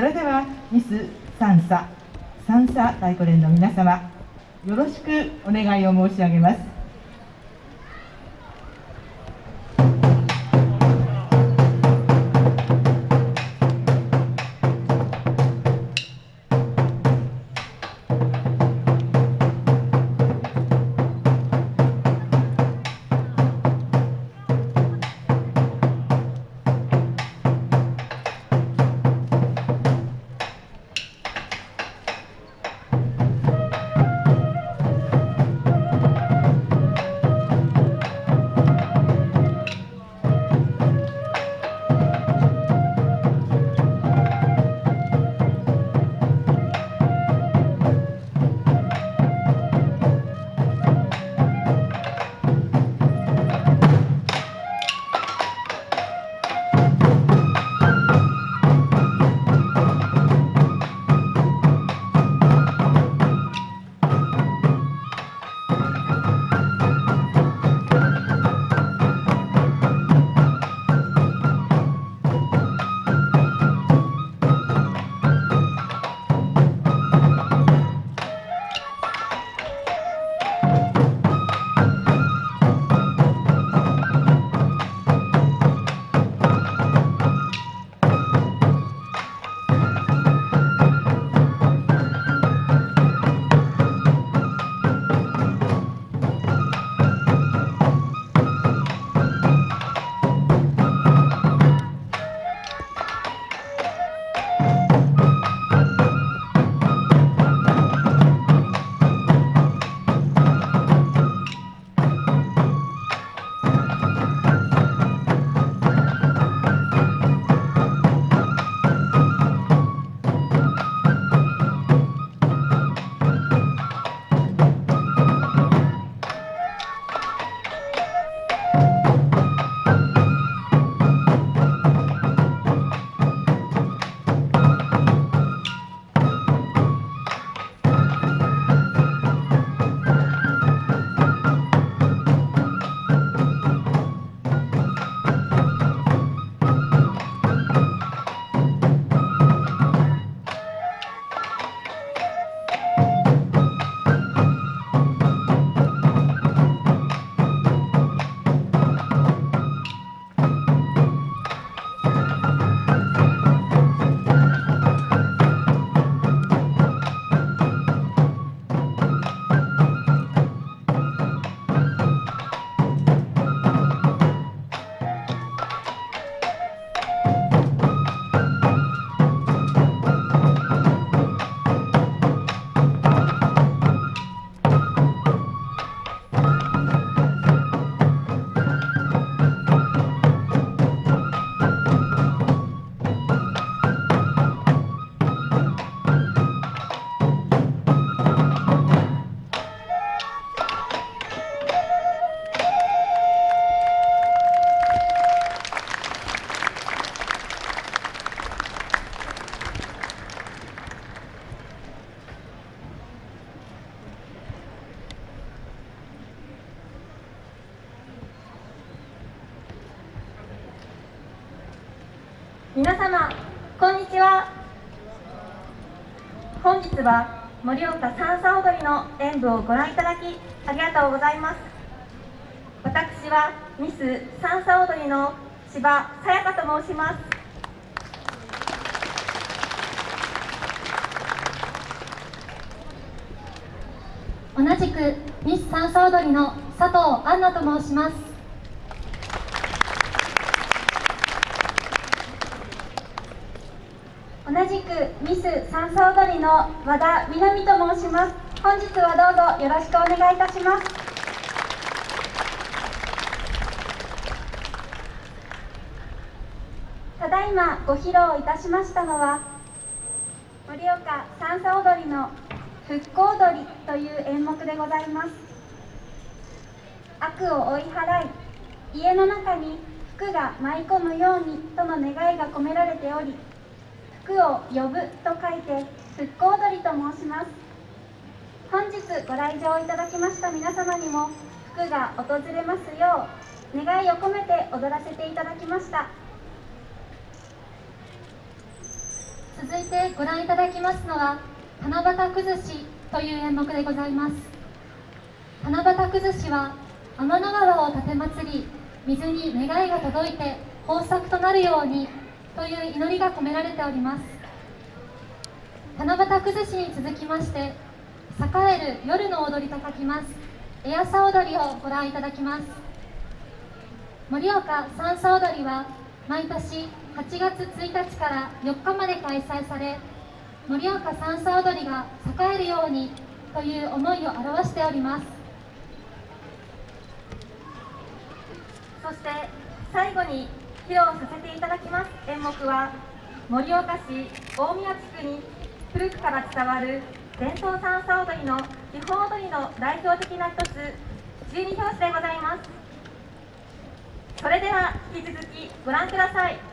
それではミス三叉三叉太鼓連の皆様よろしくお願いを申し上げます。の演舞をご覧いただきありがとうございます。私はミス三叉踊りの柴さやかと申します。同じくミス三叉踊りの佐藤杏奈と申します。同じくミス三叉踊りの和田みなみと申します。本日はどうぞよろしくお願いいたします。ただいまご披露いたしましたのは盛岡三叉踊りの復興踊りという演目でございます。悪を追い払い家の中に福が舞い込むようにとの願いが込められており福を呼ぶと書いて復興踊りと申します。本日ご来場いただきました皆様にも福が訪れますよう願いを込めて踊らせていただきました。続いてご覧いただきますのは七夕崩しという演目でございます。七夕崩しは天の川を奉り水に願いが届いて豊作となるようにという祈りが込められております。七夕崩しに続きまして栄える夜の踊りと書きます。エアサ踊りをご覧いただきます。盛岡三叉踊りは毎年8月1日から4日まで開催され盛岡三叉踊りが栄えるようにという思いを表しております。そして最後に披露させていただきます演目は盛岡市大宮地区に古くから伝わる伝統三叉踊りの基本踊りの代表的な一つ十二拍子でございます。それでは引き続きご覧ください。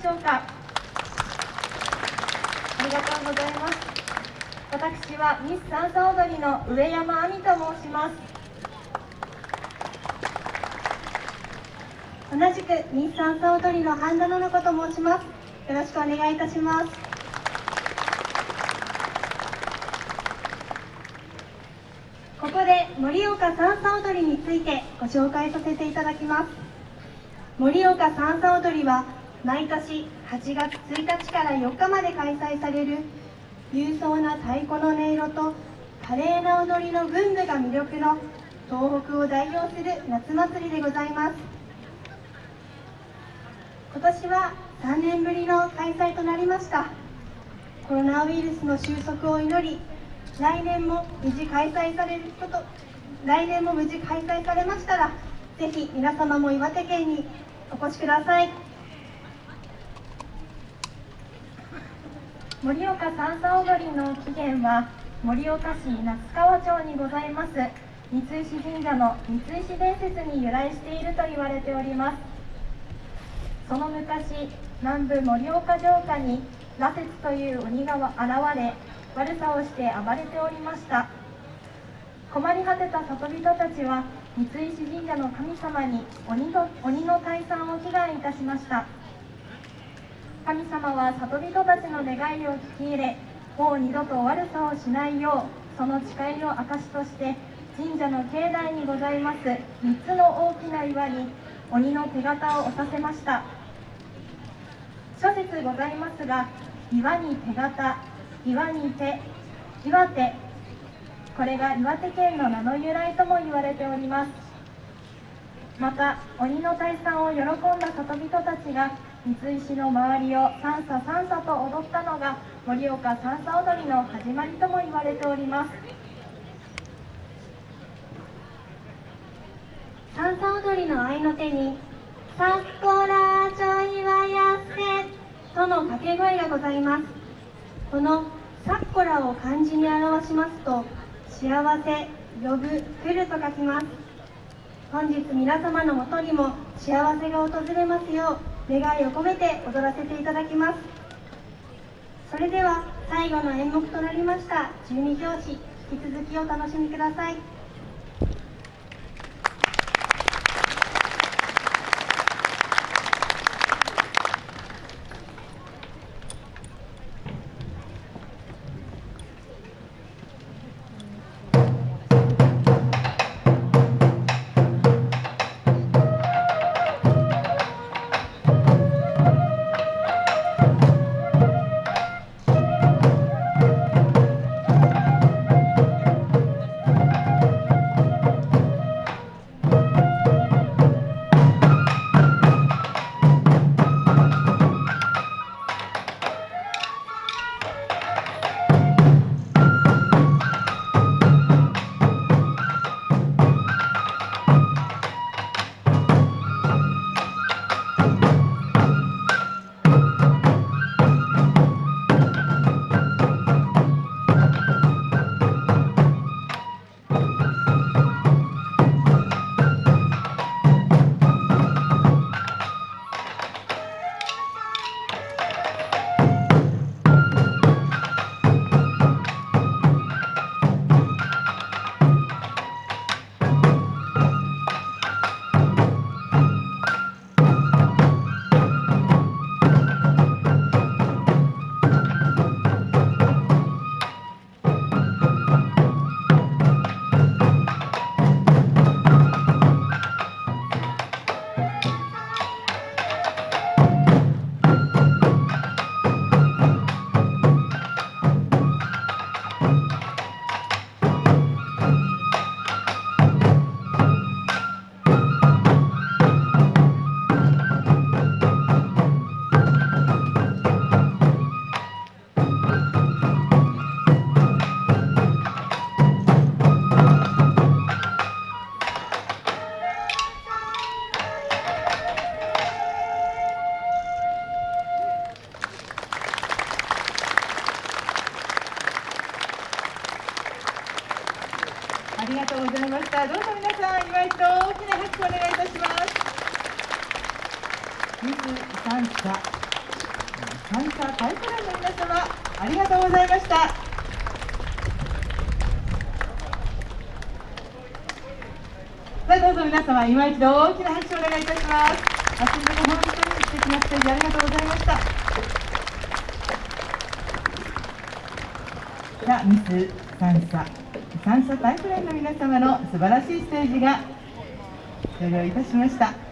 しょうか？ありがとうございます。私はミス三叉踊りの上山亜美と申します。同じくミス三叉踊りの半田の子と申します。よろしくお願いいたします。ここで盛岡三叉踊りについてご紹介させていただきます。盛岡三叉踊りは毎年8月1日から4日まで開催される勇壮な太鼓の音色と華麗な踊りの群舞が魅力の東北を代表する夏祭りでございます。今年は3年ぶりの開催となりました。コロナウイルスの収束を祈り来年も無事開催されること来年も無事開催されましたらぜひ皆様も岩手県にお越しください。盛岡三叉踊りの起源は盛岡市那須川町にございます。三石神社の三石伝説に由来していると言われております。その昔南部盛岡城下に羅刹という鬼が現れ悪さをして暴れておりました。困り果てた里人たちは三石神社の神様に鬼の鬼の退散を祈願いたしました。神様は里人たちの願いを聞き入れもう二度と悪さをしないようその誓いの証として神社の境内にございます3つの大きな岩に鬼の手形を押させました。諸説ございますが岩に手形岩に手岩手。これが岩手県の名の由来とも言われております。また鬼の退散を喜んだ里人たちが三石の周りを三叉三叉と踊ったのが盛岡三叉踊りの始まりとも言われております。三叉踊りの合いの手に「さっこらちょいはやせ」との掛け声がございます。この「さっこら」を漢字に表しますと幸せ呼ぶ来ると書きます。本日皆様のもとにも幸せが訪れますよう願いを込めて踊らせていただきます。それでは最後の演目となりました十二拍子引き続きお楽しみください。りがとうございました。どうぞ皆さん、祝いと大きな拍手をお願いいたします。ミス三叉三叉タイプランの皆様ありがとうございましたさあどうぞ皆様今一度大きな拍手をお願いいたしますあすみ本当に素敵なステージありがとうございましたさあミス三叉三叉タイプランの皆様の素晴らしいステージが終了いたしました。